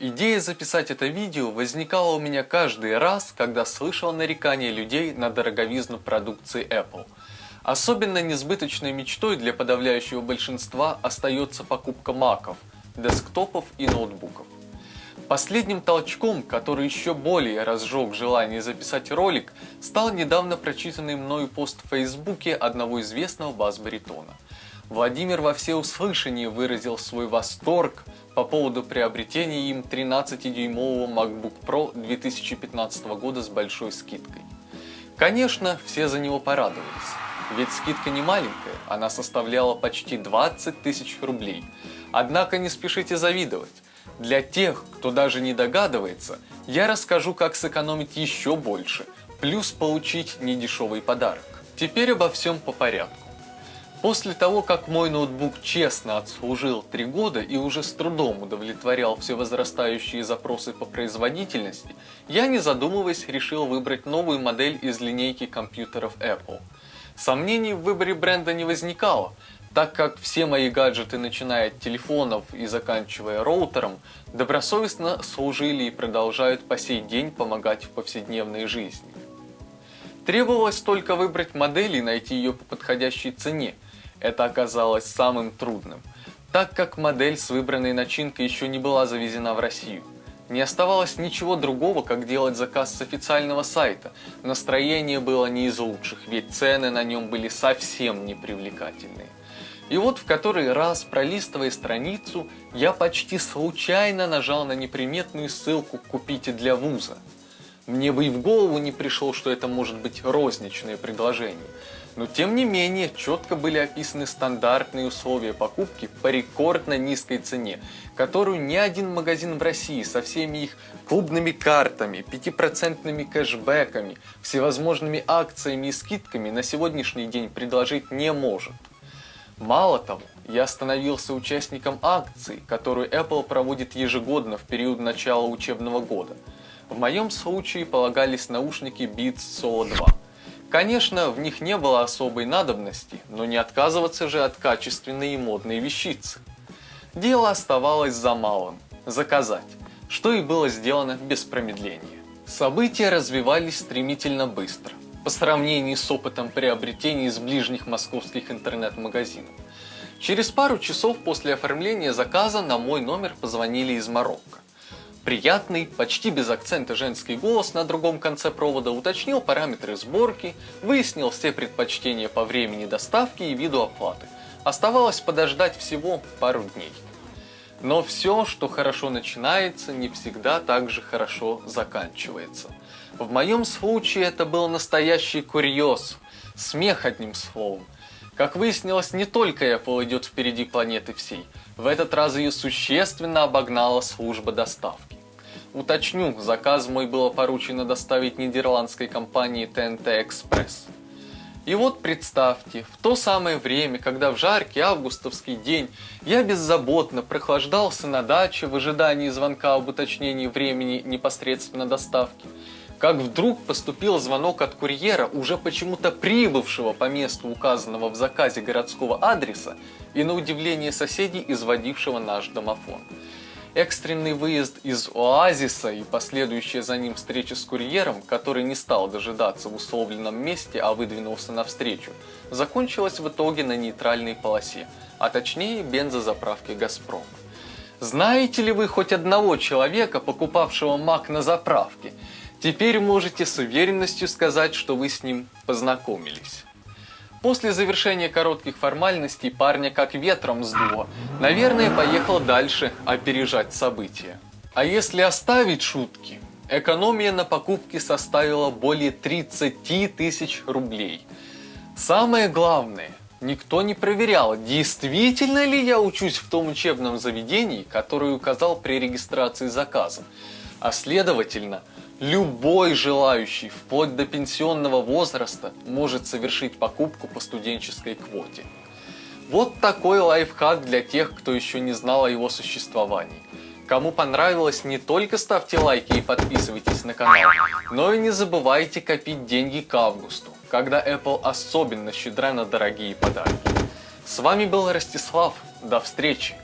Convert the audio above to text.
Идея записать это видео возникала у меня каждый раз, когда слышал нарекания людей на дороговизну продукции Apple. Особенно несбыточной мечтой для подавляющего большинства остается покупка маков, десктопов и ноутбуков. Последним толчком, который еще более разжег желание записать ролик, стал недавно прочитанный мною пост в Фейсбуке одного известного бас-баритона. Владимир во всеуслышание выразил свой восторг по поводу приобретения им 13-дюймового MacBook Pro 2015 года с большой скидкой. Конечно, все за него порадовались, ведь скидка не маленькая, она составляла почти 20 тысяч рублей. Однако не спешите завидовать. Для тех, кто даже не догадывается, я расскажу, как сэкономить еще больше, плюс получить недешевый подарок. Теперь обо всем по порядку. После того, как мой ноутбук честно отслужил 3 года и уже с трудом удовлетворял все возрастающие запросы по производительности, я не задумываясь решил выбрать новую модель из линейки компьютеров Apple. Сомнений в выборе бренда не возникало, так как все мои гаджеты, начиная от телефонов и заканчивая роутером, добросовестно служили и продолжают по сей день помогать в повседневной жизни. Требовалось только выбрать модель и найти ее по подходящей цене. Это оказалось самым трудным, так как модель с выбранной начинкой еще не была завезена в Россию. Не оставалось ничего другого, как делать заказ с официального сайта. Настроение было не из лучших, ведь цены на нем были совсем непривлекательные. И вот в который раз, пролистывая страницу, я почти случайно нажал на неприметную ссылку «Купите для вуза». Мне бы и в голову не пришло, что это может быть розничное предложение. Но тем не менее, четко были описаны стандартные условия покупки по рекордно низкой цене, которую ни один магазин в России со всеми их клубными картами, 5% кэшбэками, всевозможными акциями и скидками на сегодняшний день предложить не может. Мало того, я становился участником акции, которую Apple проводит ежегодно в период начала учебного года. В моем случае полагались наушники Beats Solo 2. Конечно, в них не было особой надобности, но не отказываться же от качественной и модной вещицы. Дело оставалось за малым – заказать, что и было сделано без промедления. События развивались стремительно быстро по сравнению с опытом приобретения из ближних московских интернет-магазинов. Через пару часов после оформления заказа на мой номер позвонили из Марокко. Приятный, почти без акцента женский голос на другом конце провода уточнил параметры сборки, выяснил все предпочтения по времени доставки и виду оплаты. Оставалось подождать всего пару дней. Но все, что хорошо начинается, не всегда так же хорошо заканчивается. В моем случае это был настоящий курьез, смех одним словом. Как выяснилось, не только Apple идет впереди планеты всей, в этот раз ее существенно обогнала служба доставки. Уточню, заказ мой было поручено доставить нидерландской компании TNT Express. И вот представьте, в то самое время, когда в жаркий августовский день я беззаботно прохлаждался на даче в ожидании звонка об уточнении времени непосредственно доставки, как вдруг поступил звонок от курьера, уже почему-то прибывшего по месту указанного в заказе городского адреса и на удивление соседей, изводившего наш домофон. Экстренный выезд из оазиса и последующая за ним встреча с курьером, который не стал дожидаться в условленном месте, а выдвинулся навстречу, закончилась в итоге на нейтральной полосе, а точнее бензозаправке «Газпром». Знаете ли вы хоть одного человека, покупавшего МАК на заправке? Теперь можете с уверенностью сказать, что вы с ним познакомились. После завершения коротких формальностей парня как ветром сдуло. Наверное, поехал дальше опережать события. А если оставить шутки, экономия на покупке составила более 30 тысяч рублей. Самое главное, никто не проверял, действительно ли я учусь в том учебном заведении, которое указал при регистрации заказа. А следовательно, Любой желающий, вплоть до пенсионного возраста, может совершить покупку по студенческой квоте. Вот такой лайфхак для тех, кто еще не знал о его существовании. Кому понравилось, не только ставьте лайки и подписывайтесь на канал, но и не забывайте копить деньги к августу, когда Apple особенно щедра на дорогие подарки. С вами был Ростислав, до встречи!